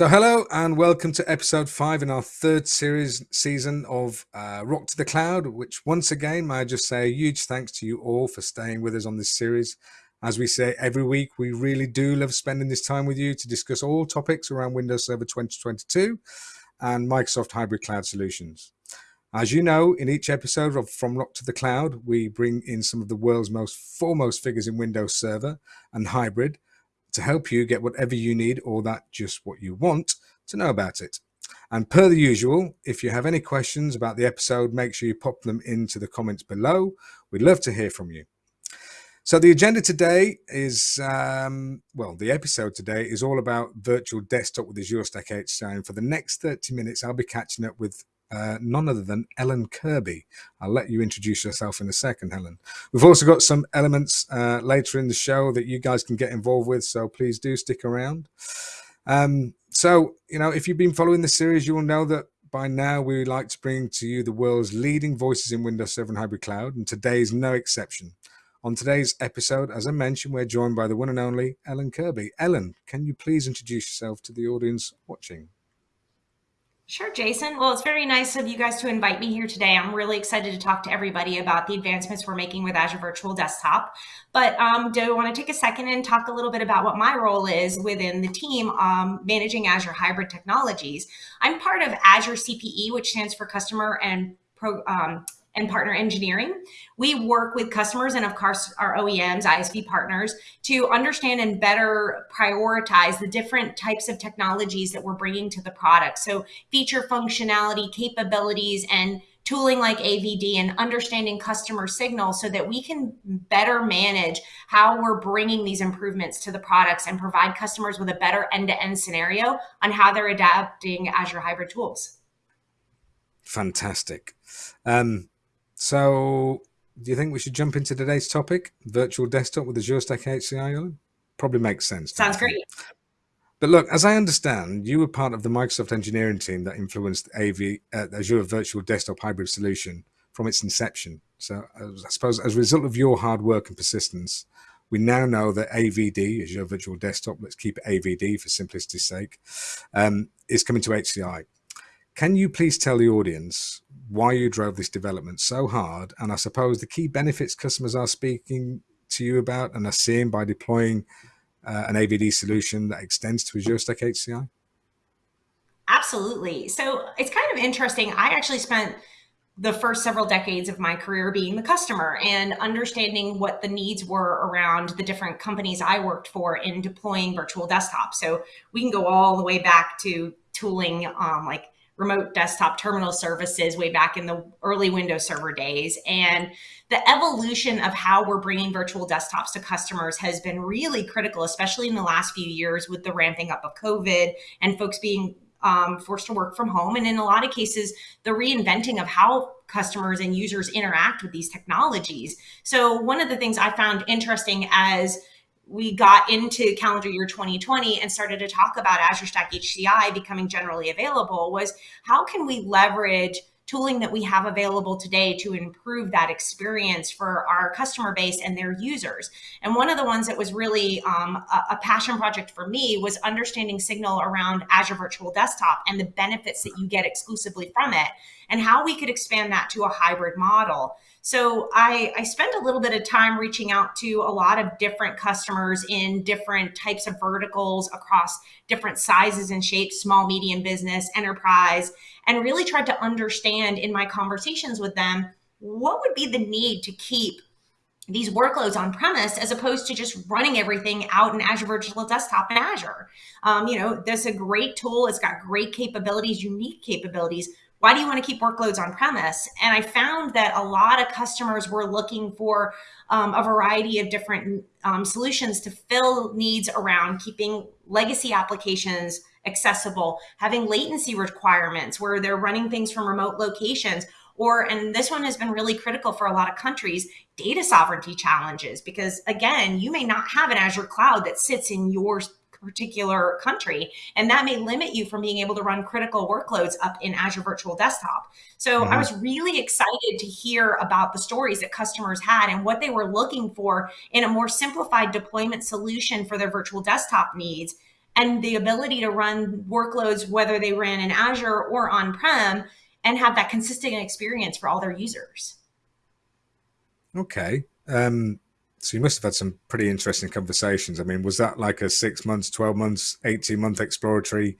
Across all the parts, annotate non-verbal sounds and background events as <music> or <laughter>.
So, hello and welcome to episode five in our third series season of uh, Rock to the Cloud. Which, once again, may I just say a huge thanks to you all for staying with us on this series. As we say every week, we really do love spending this time with you to discuss all topics around Windows Server 2022 and Microsoft Hybrid Cloud Solutions. As you know, in each episode of From Rock to the Cloud, we bring in some of the world's most foremost figures in Windows Server and Hybrid to help you get whatever you need or that just what you want to know about it. And per the usual, if you have any questions about the episode, make sure you pop them into the comments below. We'd love to hear from you. So the agenda today is, um, well, the episode today is all about virtual desktop with Azure Stack. And for the next 30 minutes, I'll be catching up with uh, none other than Ellen Kirby. I'll let you introduce yourself in a second, Helen. We've also got some elements uh, later in the show that you guys can get involved with, so please do stick around. Um, so, you know, if you've been following the series, you will know that by now we like to bring to you the world's leading voices in Windows Server Hybrid Cloud, and today is no exception. On today's episode, as I mentioned, we're joined by the one and only Ellen Kirby. Ellen, can you please introduce yourself to the audience watching? Sure, Jason. Well, it's very nice of you guys to invite me here today. I'm really excited to talk to everybody about the advancements we're making with Azure Virtual Desktop. But um, do want to take a second and talk a little bit about what my role is within the team um, managing Azure Hybrid Technologies. I'm part of Azure CPE, which stands for Customer and Pro, um, and partner engineering. We work with customers and of course our OEMs, ISV partners to understand and better prioritize the different types of technologies that we're bringing to the product. So feature functionality, capabilities, and tooling like AVD and understanding customer signals so that we can better manage how we're bringing these improvements to the products and provide customers with a better end-to-end -end scenario on how they're adapting Azure hybrid tools. Fantastic. Um, so, do you think we should jump into today's topic, virtual desktop with Azure Stack HCI? Probably makes sense. Sounds great. But look, as I understand, you were part of the Microsoft engineering team that influenced AV uh, Azure Virtual Desktop Hybrid solution from its inception. So, I suppose as a result of your hard work and persistence, we now know that AVD, Azure Virtual Desktop, let's keep it AVD for simplicity's sake, um, is coming to HCI. Can you please tell the audience why you drove this development so hard? And I suppose the key benefits customers are speaking to you about and are seeing by deploying uh, an AVD solution that extends to Azure Stack HCI? Absolutely. So it's kind of interesting. I actually spent the first several decades of my career being the customer and understanding what the needs were around the different companies I worked for in deploying virtual desktops. So we can go all the way back to tooling um, like remote desktop terminal services way back in the early Windows Server days. And the evolution of how we're bringing virtual desktops to customers has been really critical, especially in the last few years with the ramping up of COVID and folks being um, forced to work from home. And in a lot of cases, the reinventing of how customers and users interact with these technologies. So one of the things I found interesting as we got into calendar year 2020 and started to talk about Azure Stack HCI becoming generally available was how can we leverage tooling that we have available today to improve that experience for our customer base and their users. And one of the ones that was really um, a, a, passion project for me was understanding signal around Azure Virtual Desktop and the benefits that you get exclusively from it and how we could expand that to a hybrid model. So I, I spent a little bit of time reaching out to a lot of different customers in different types of verticals across different sizes and shapes, small, medium business, enterprise, and really tried to understand in my conversations with them, what would be the need to keep these workloads on premise as opposed to just running everything out in Azure Virtual Desktop in Azure. Um, you know, that's a great tool. It's got great capabilities, unique capabilities, why do you want to keep workloads on premise? And I found that a lot of customers were looking for um, a variety of different um, solutions to fill needs around keeping legacy applications accessible, having latency requirements where they're running things from remote locations, or, and this one has been really critical for a lot of countries, data sovereignty challenges, because again, you may not have an Azure cloud that sits in your particular country. And that may limit you from being able to run critical workloads up in Azure Virtual Desktop. So mm-hmm. I was really excited to hear about the stories that customers had and what they were looking for in a more simplified deployment solution for their virtual desktop needs and the ability to run workloads, whether they ran in Azure or on-prem, and have that consistent experience for all their users. Okay. Um, so you must have had some pretty interesting conversations. I mean, was that like a six months, 12 months, 18 month exploratory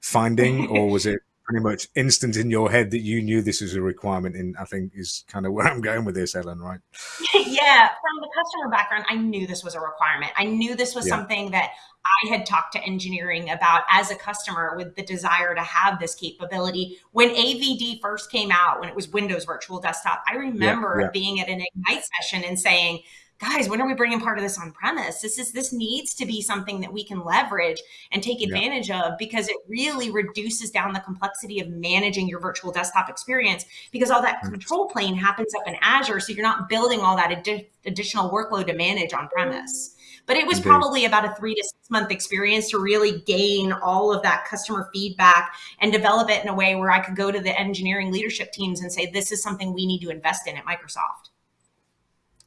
finding, <laughs> or was it pretty much instant in your head that you knew this was a requirement in i think is kind of <laughs> where i'm going with this ellen right <laughs> yeah from the customer background i knew this was a requirement i knew this was yeah. something that i had talked to engineering about as a customer with the desire to have this capability when avd first came out when it was windows virtual desktop i remember yeah, yeah. being at an ignite session and saying guys, when are we bringing part of this on premise? This is this needs to be something that we can leverage and take advantage yeah. of because it really reduces down the complexity of managing your virtual desktop experience because all that mm. control plane happens up in Azure, so you're not building all that additional workload to manage on premise. But it was Indeed. probably about a three to six month experience to really gain all of that customer feedback and develop it in a way where I could go to the engineering leadership teams and say, this is something we need to invest in at Microsoft.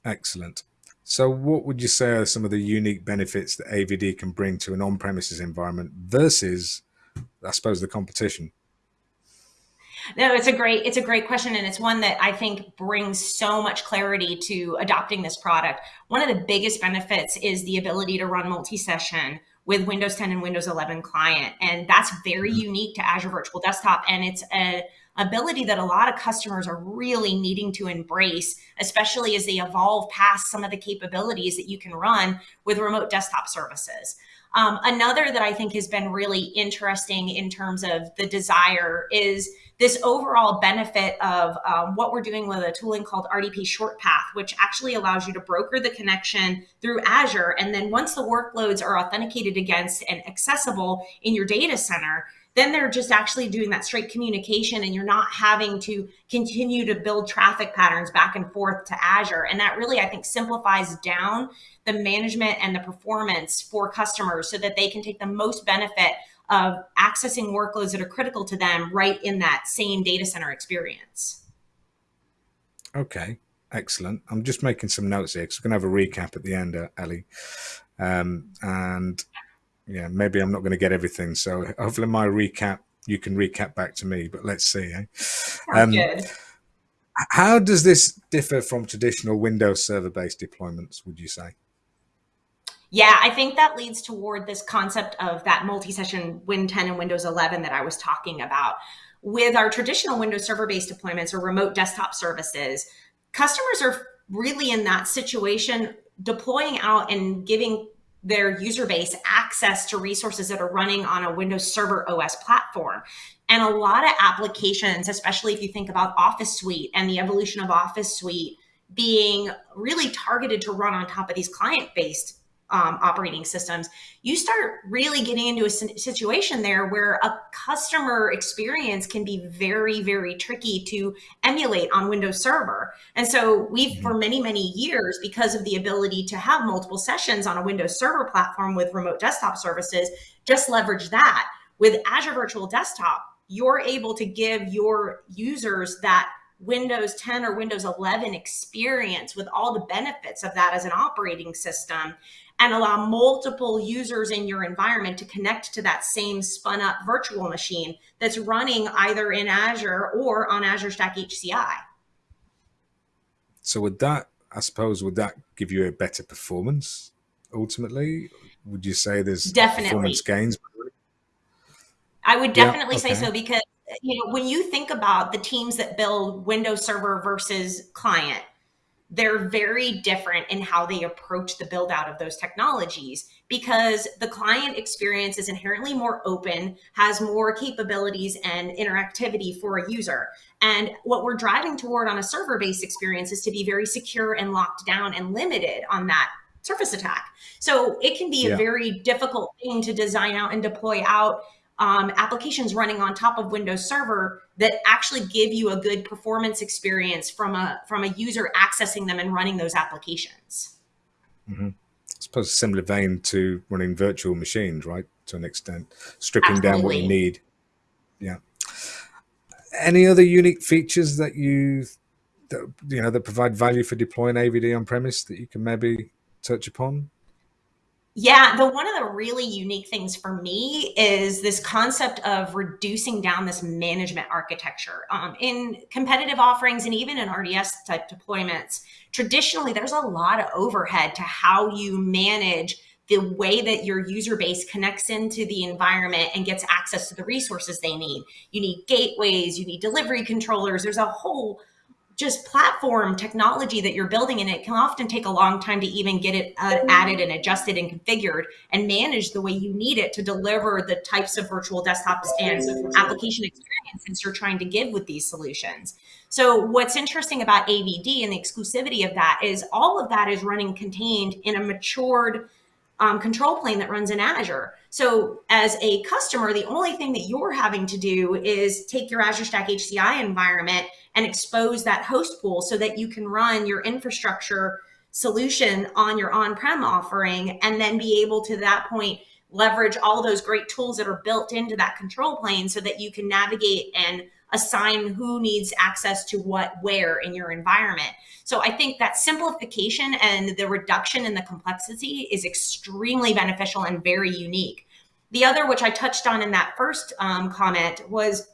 Excellent. So what would you say are some of the unique benefits that AVD can bring to an on-premises environment versus, I suppose, the competition? No, it's a great it's a great question and it's one that I think brings so much clarity to adopting this product. One of the biggest benefits is the ability to run multi-session with Windows 10 and Windows 11 client and that's very mm-hmm. unique to Azure Virtual Desktop and it's a ability that a lot of customers are really needing to embrace, especially as they evolve past some of the capabilities that you can run with remote desktop services. Um, another that I think has been really interesting in terms of the desire is this overall benefit of um, what we're doing with a tooling called RDP Short Path, which actually allows you to broker the connection through Azure. And then once the workloads are authenticated against and accessible in your data center, then they're just actually doing that straight communication and you're not having to continue to build traffic patterns back and forth to Azure. And that really, I think, simplifies down the management and the performance for customers so that they can take the most benefit of accessing workloads that are critical to them right in that same data center experience. Okay, excellent. I'm just making some notes here because we're going to have a recap at the end, uh, Ellie. Um, and yeah, maybe I'm not going to get everything. So hopefully my recap, you can recap back to me, but let's see. Eh? Um, good. How does this differ from traditional Windows server-based deployments, would you say? Yeah, I think that leads toward this concept of that multi-session Win 10 and Windows 11 that I was talking about. With our traditional Windows server-based deployments or remote desktop services, customers are really in that situation deploying out and giving their user base access to resources that are running on a Windows Server OS platform. And a lot of applications, especially if you think about Office Suite and the evolution of Office Suite being really targeted to run on top of these client-based um, operating systems, you start really getting into a situation there where a customer experience can be very, very tricky to emulate on Windows Server. And so we've, mm -hmm. for many, many years, because of the ability to have multiple sessions on a Windows Server platform with remote desktop services, just leverage that. With Azure Virtual Desktop, you're able to give your users that Windows 10 or Windows 11 experience with all the benefits of that as an operating system and allow multiple users in your environment to connect to that same spun up virtual machine that's running either in Azure or on Azure Stack HCI. So would that, I suppose, would that give you a better performance ultimately? Would you say there's definitely performance gains? I would definitely yeah, okay. say so because you know when you think about the teams that build Windows Server versus client, they're very different in how they approach the build out of those technologies because the client experience is inherently more open, has more capabilities and interactivity for a user. And what we're driving toward on a server based experience is to be very secure and locked down and limited on that surface attack. So it can be yeah. a very difficult thing to design out and deploy out um, applications running on top of Windows Server that actually give you a good performance experience from a from a user accessing them and running those applications. Mm -hmm. I suppose similar vein to running virtual machines, right? To an extent, stripping Absolutely. down what you need. Yeah. Any other unique features that you that you know that provide value for deploying AVD on premise that you can maybe touch upon? Yeah, the one of the really unique things for me is this concept of reducing down this management architecture. Um, in competitive offerings and even in RDS type deployments, traditionally there's a lot of overhead to how you manage the way that your user base connects into the environment and gets access to the resources they need. You need gateways, you need delivery controllers. There's a whole just platform technology that you're building and it can often take a long time to even get it uh, added and adjusted and configured and managed the way you need it to deliver the types of virtual desktops and application experiences you're trying to give with these solutions. So what's interesting about AVD and the exclusivity of that is all of that is running contained in a matured um, control plane that runs in Azure. So as a customer, the only thing that you're having to do is take your Azure Stack HCI environment and expose that host pool so that you can run your infrastructure solution on your on-prem offering and then be able to that point leverage all those great tools that are built into that control plane so that you can navigate and assign who needs access to what where in your environment. So I think that simplification and the reduction in the complexity is extremely beneficial and very unique. The other, which I touched on in that first um, comment, was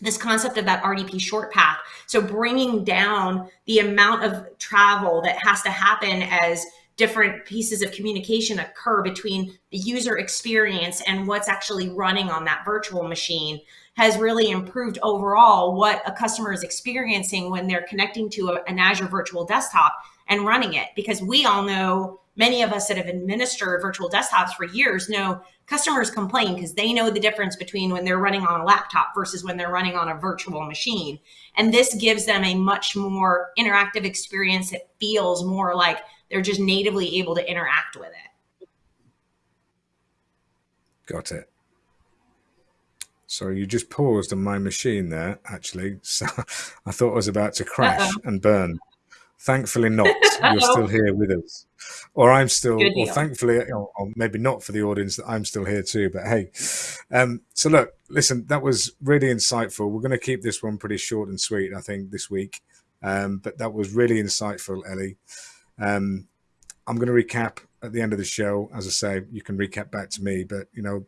this concept of that RDP short path. So bringing down the amount of travel that has to happen as different pieces of communication occur between the user experience and what's actually running on that virtual machine has really improved overall what a customer is experiencing when they're connecting to a, an Azure virtual desktop and running it. Because we all know, many of us that have administered virtual desktops for years know customers complain because they know the difference between when they're running on a laptop versus when they're running on a virtual machine. And this gives them a much more interactive experience. It feels more like they're just natively able to interact with it. Got it. Sorry, you just paused on my machine there, actually. <laughs> So I thought I was about to crash uh -oh. and burn. Thankfully not. <laughs> You're still here with us. Or I'm still, or thankfully, or, or, maybe not for the audience, that I'm still here too. But hey, um, so look, listen, that was really insightful. We're going to keep this one pretty short and sweet, I think, this week. Um, but that was really insightful, Ellie. Um, I'm going to recap at the end of the show. As I say, you can recap back to me, but you know,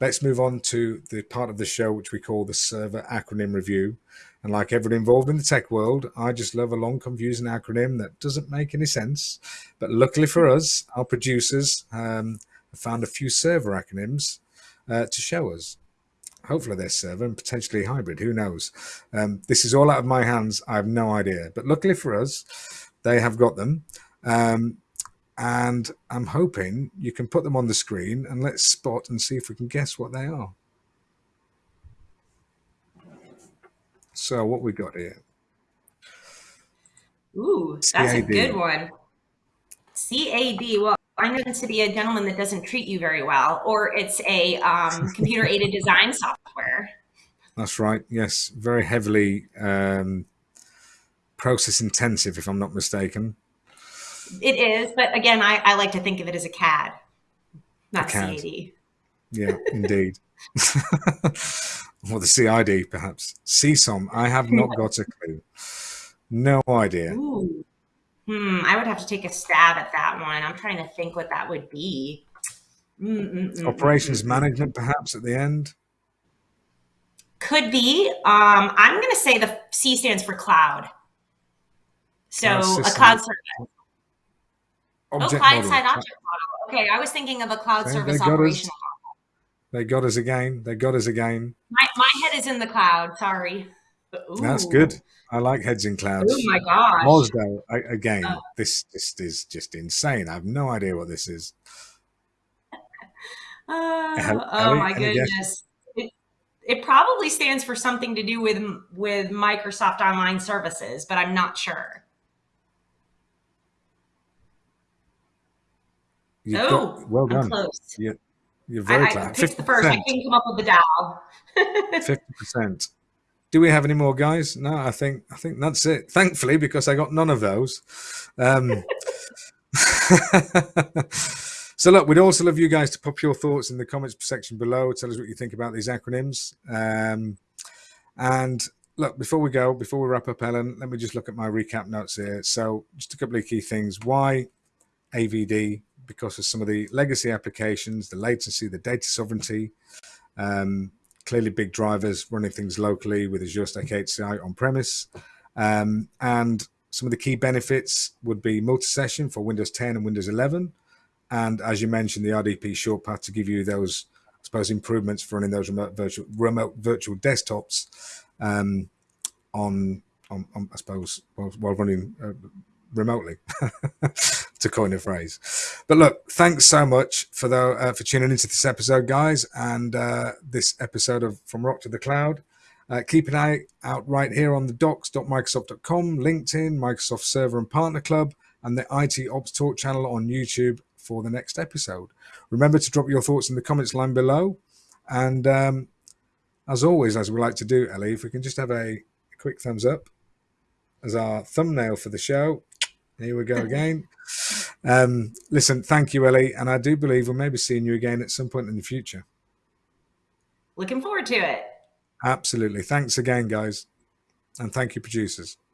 let's move on to the part of the show which we call the server acronym review. And like everyone involved in the tech world, I just love a long, confusing acronym that doesn't make any sense. But luckily for us, our producers um, found a few server acronyms uh, to show us. Hopefully they're server and potentially hybrid, who knows? Um, this is all out of my hands, I have no idea. But luckily for us, they have got them. Um, and I'm hoping you can put them on the screen and let's spot and see if we can guess what they are. So what we got here? Ooh, that's CAD. a good one. CAD. Well, I know this to be a gentleman that doesn't treat you very well, or it's a um, <laughs> computer aided design software. That's right. Yes, very heavily um, process intensive, if I'm not mistaken. It is, but again, I, I like to think of it as a CAD, not a CAD. CAD. Yeah, indeed. <laughs> or the CID, perhaps. CSOM. I have not got a clue. No idea. Ooh. Hmm, I would have to take a stab at that one. I'm trying to think what that would be. Mm -mm -mm Operations management, perhaps at the end. Could be. Um, I'm going to say the C stands for cloud. So a cloud service. Object oh, client side object model. Okay, I was thinking of a cloud service operational model. They got us again. They got us again. My, my head is in the cloud. Sorry. Ooh. That's good. I like heads in clouds. Oh my gosh. MOSDAL, again, oh. this, this is just insane. I have no idea what this is. <laughs> Uh, oh my goodness. It, it probably stands for something to do with with Microsoft Online Services, but I'm not sure. You've oh, got, well done. Close. You're, very I, close. I picked the first. I can come up with the dial. <laughs> Fifty percent. Do we have any more guys? No, I think I think that's it. Thankfully, because I got none of those. Um, <laughs> so look, we'd also love you guys to pop your thoughts in the comments section below. Tell us what you think about these acronyms. Um, and look, before we go, before we wrap up, Ellen, let me just look at my recap notes here. So just a couple of key things. Why AVD? Because of some of the legacy applications, the latency, the data sovereignty. Um, clearly, big drivers running things locally with Azure Stack HCI on premise. Um, and some of the key benefits would be multi-session for Windows 10 and Windows 11. And as you mentioned, the RDP short path to give you those, I suppose, improvements for running those remote virtual, remote virtual desktops um, on, on, on, I suppose, while, while running uh, remotely, <laughs> to coin a phrase. But look, thanks so much for the uh, for tuning into this episode, guys, and uh, this episode of From Rock to the Cloud. Uh, keep an eye out right here on the docs.microsoft.com, LinkedIn, Microsoft Server and Partner Club, and the IT Ops Talk channel on YouTube for the next episode. Remember to drop your thoughts in the comments line below. And um, as always, as we like to do, Ellie, if we can just have a, a quick thumbs up as our thumbnail for the show. Here we go again. Um, listen, thank you, Ellie. And I do believe we'll maybe seeing you again at some point in the future. Looking forward to it. Absolutely. Thanks again, guys. And thank you, producers.